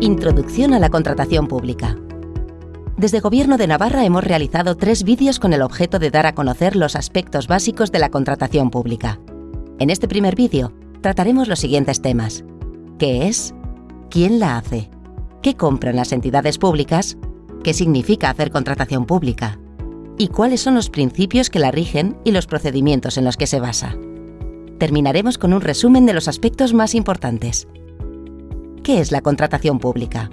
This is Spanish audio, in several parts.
Introducción a la contratación pública. Desde Gobierno de Navarra hemos realizado tres vídeos con el objeto de dar a conocer los aspectos básicos de la contratación pública. En este primer vídeo trataremos los siguientes temas. ¿Qué es? ¿Quién la hace? ¿Qué compran las entidades públicas? ¿Qué significa hacer contratación pública? ¿Y cuáles son los principios que la rigen y los procedimientos en los que se basa? Terminaremos con un resumen de los aspectos más importantes. ¿Qué es la contratación pública?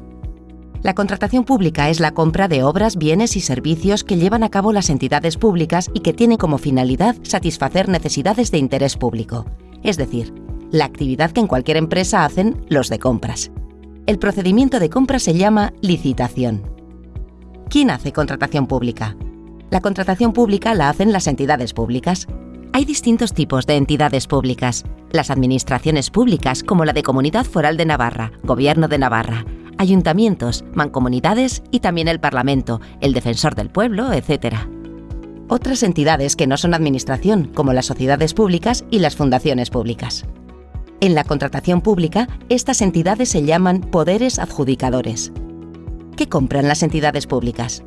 La contratación pública es la compra de obras, bienes y servicios que llevan a cabo las entidades públicas y que tienen como finalidad satisfacer necesidades de interés público, es decir, la actividad que en cualquier empresa hacen los de compras. El procedimiento de compra se llama licitación. ¿Quién hace contratación pública? La contratación pública la hacen las entidades públicas, hay distintos tipos de entidades públicas. Las administraciones públicas, como la de Comunidad Foral de Navarra, Gobierno de Navarra, ayuntamientos, mancomunidades y también el Parlamento, el Defensor del Pueblo, etc. Otras entidades que no son administración, como las sociedades públicas y las fundaciones públicas. En la contratación pública, estas entidades se llaman poderes adjudicadores. ¿Qué compran las entidades públicas?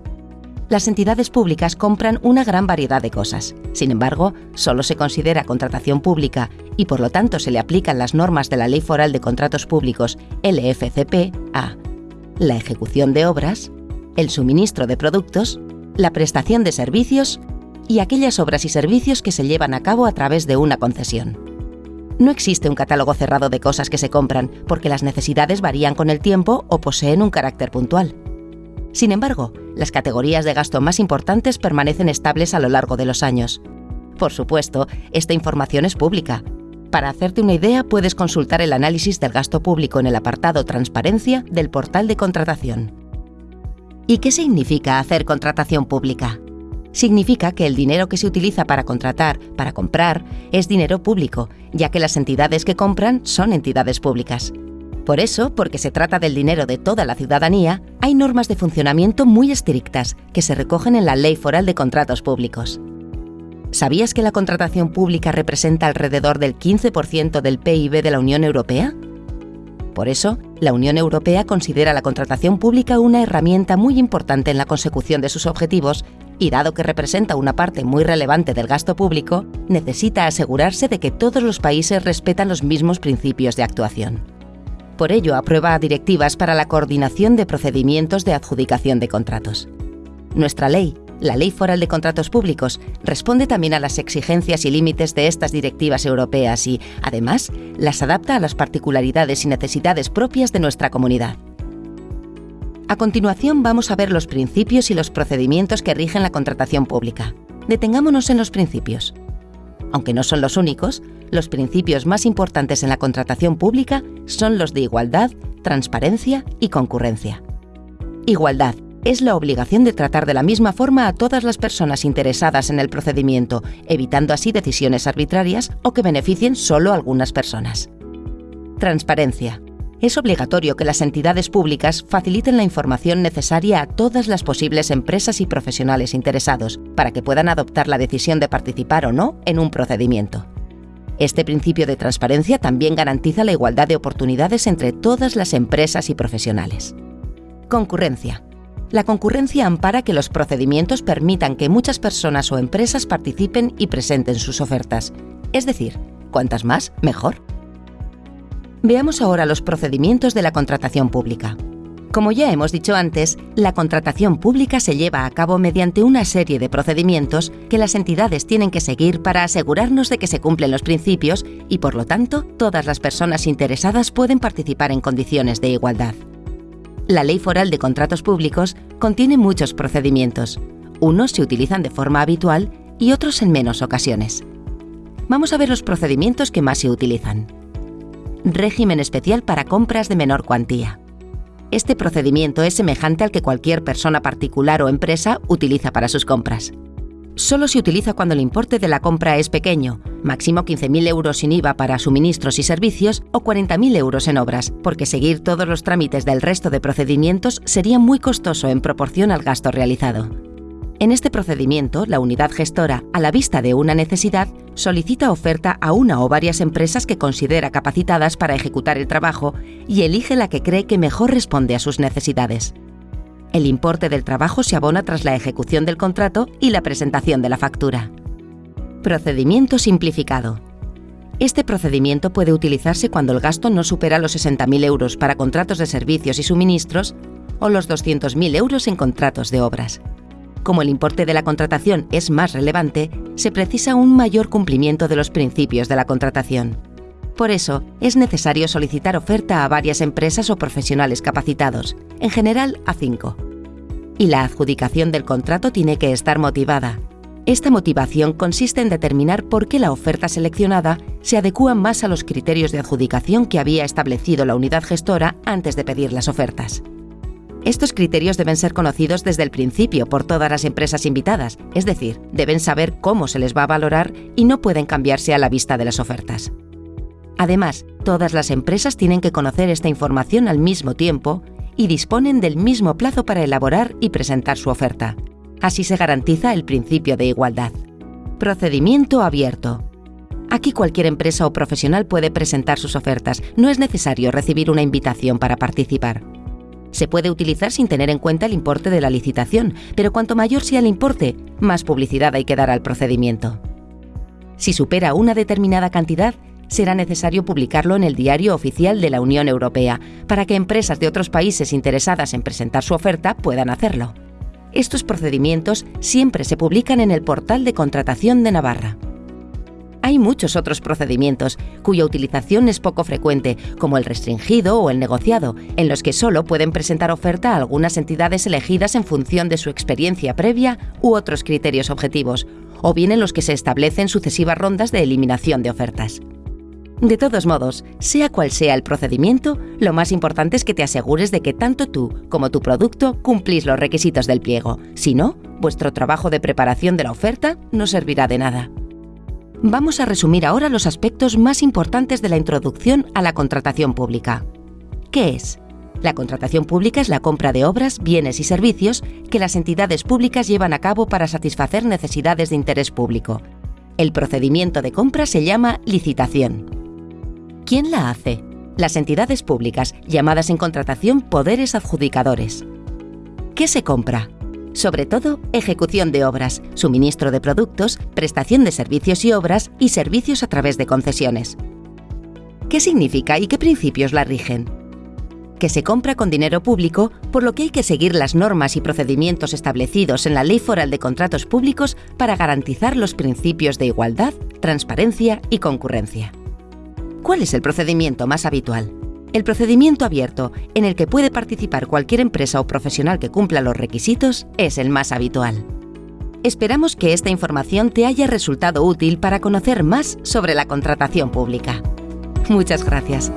Las entidades públicas compran una gran variedad de cosas. Sin embargo, solo se considera contratación pública y por lo tanto se le aplican las normas de la Ley Foral de Contratos Públicos LFCP a la ejecución de obras, el suministro de productos, la prestación de servicios y aquellas obras y servicios que se llevan a cabo a través de una concesión. No existe un catálogo cerrado de cosas que se compran porque las necesidades varían con el tiempo o poseen un carácter puntual. Sin embargo, las categorías de gasto más importantes permanecen estables a lo largo de los años. Por supuesto, esta información es pública. Para hacerte una idea, puedes consultar el análisis del gasto público en el apartado Transparencia del portal de contratación. ¿Y qué significa hacer contratación pública? Significa que el dinero que se utiliza para contratar, para comprar, es dinero público, ya que las entidades que compran son entidades públicas. Por eso, porque se trata del dinero de toda la ciudadanía, hay normas de funcionamiento muy estrictas que se recogen en la Ley Foral de Contratos Públicos. ¿Sabías que la contratación pública representa alrededor del 15% del PIB de la Unión Europea? Por eso, la Unión Europea considera la contratación pública una herramienta muy importante en la consecución de sus objetivos y dado que representa una parte muy relevante del gasto público, necesita asegurarse de que todos los países respetan los mismos principios de actuación. Por ello, aprueba directivas para la coordinación de procedimientos de adjudicación de contratos. Nuestra ley, la Ley Foral de Contratos Públicos, responde también a las exigencias y límites de estas directivas europeas y, además, las adapta a las particularidades y necesidades propias de nuestra comunidad. A continuación vamos a ver los principios y los procedimientos que rigen la contratación pública. Detengámonos en los principios. Aunque no son los únicos, los principios más importantes en la contratación pública son los de igualdad, transparencia y concurrencia. Igualdad es la obligación de tratar de la misma forma a todas las personas interesadas en el procedimiento, evitando así decisiones arbitrarias o que beneficien solo a algunas personas. Transparencia. Es obligatorio que las entidades públicas faciliten la información necesaria a todas las posibles empresas y profesionales interesados para que puedan adoptar la decisión de participar o no en un procedimiento. Este principio de transparencia también garantiza la igualdad de oportunidades entre todas las empresas y profesionales. Concurrencia. La concurrencia ampara que los procedimientos permitan que muchas personas o empresas participen y presenten sus ofertas. Es decir, cuantas más, mejor. Veamos ahora los procedimientos de la contratación pública. Como ya hemos dicho antes, la contratación pública se lleva a cabo mediante una serie de procedimientos que las entidades tienen que seguir para asegurarnos de que se cumplen los principios y, por lo tanto, todas las personas interesadas pueden participar en condiciones de igualdad. La Ley Foral de Contratos Públicos contiene muchos procedimientos. Unos se utilizan de forma habitual y otros en menos ocasiones. Vamos a ver los procedimientos que más se utilizan. Régimen especial para compras de menor cuantía. Este procedimiento es semejante al que cualquier persona particular o empresa utiliza para sus compras. Solo se utiliza cuando el importe de la compra es pequeño, máximo 15.000 euros sin IVA para suministros y servicios o 40.000 euros en obras, porque seguir todos los trámites del resto de procedimientos sería muy costoso en proporción al gasto realizado. En este procedimiento, la unidad gestora, a la vista de una necesidad, solicita oferta a una o varias empresas que considera capacitadas para ejecutar el trabajo y elige la que cree que mejor responde a sus necesidades. El importe del trabajo se abona tras la ejecución del contrato y la presentación de la factura. Procedimiento simplificado. Este procedimiento puede utilizarse cuando el gasto no supera los 60.000 euros para contratos de servicios y suministros o los 200.000 euros en contratos de obras. Como el importe de la contratación es más relevante, se precisa un mayor cumplimiento de los principios de la contratación. Por eso, es necesario solicitar oferta a varias empresas o profesionales capacitados, en general a cinco. Y la adjudicación del contrato tiene que estar motivada. Esta motivación consiste en determinar por qué la oferta seleccionada se adecúa más a los criterios de adjudicación que había establecido la unidad gestora antes de pedir las ofertas. Estos criterios deben ser conocidos desde el principio por todas las empresas invitadas, es decir, deben saber cómo se les va a valorar y no pueden cambiarse a la vista de las ofertas. Además, todas las empresas tienen que conocer esta información al mismo tiempo y disponen del mismo plazo para elaborar y presentar su oferta. Así se garantiza el principio de igualdad. Procedimiento abierto. Aquí cualquier empresa o profesional puede presentar sus ofertas, no es necesario recibir una invitación para participar. Se puede utilizar sin tener en cuenta el importe de la licitación, pero cuanto mayor sea el importe, más publicidad hay que dar al procedimiento. Si supera una determinada cantidad, será necesario publicarlo en el Diario Oficial de la Unión Europea, para que empresas de otros países interesadas en presentar su oferta puedan hacerlo. Estos procedimientos siempre se publican en el portal de contratación de Navarra. Hay muchos otros procedimientos cuya utilización es poco frecuente, como el restringido o el negociado, en los que solo pueden presentar oferta a algunas entidades elegidas en función de su experiencia previa u otros criterios objetivos, o bien en los que se establecen sucesivas rondas de eliminación de ofertas. De todos modos, sea cual sea el procedimiento, lo más importante es que te asegures de que tanto tú como tu producto cumplís los requisitos del pliego. Si no, vuestro trabajo de preparación de la oferta no servirá de nada. Vamos a resumir ahora los aspectos más importantes de la introducción a la contratación pública. ¿Qué es? La contratación pública es la compra de obras, bienes y servicios que las entidades públicas llevan a cabo para satisfacer necesidades de interés público. El procedimiento de compra se llama licitación. ¿Quién la hace? Las entidades públicas, llamadas en contratación poderes adjudicadores. ¿Qué se compra? Sobre todo, ejecución de obras, suministro de productos, prestación de servicios y obras y servicios a través de concesiones. ¿Qué significa y qué principios la rigen? Que se compra con dinero público, por lo que hay que seguir las normas y procedimientos establecidos en la Ley Foral de Contratos Públicos para garantizar los principios de igualdad, transparencia y concurrencia. ¿Cuál es el procedimiento más habitual? El procedimiento abierto, en el que puede participar cualquier empresa o profesional que cumpla los requisitos, es el más habitual. Esperamos que esta información te haya resultado útil para conocer más sobre la contratación pública. Muchas gracias.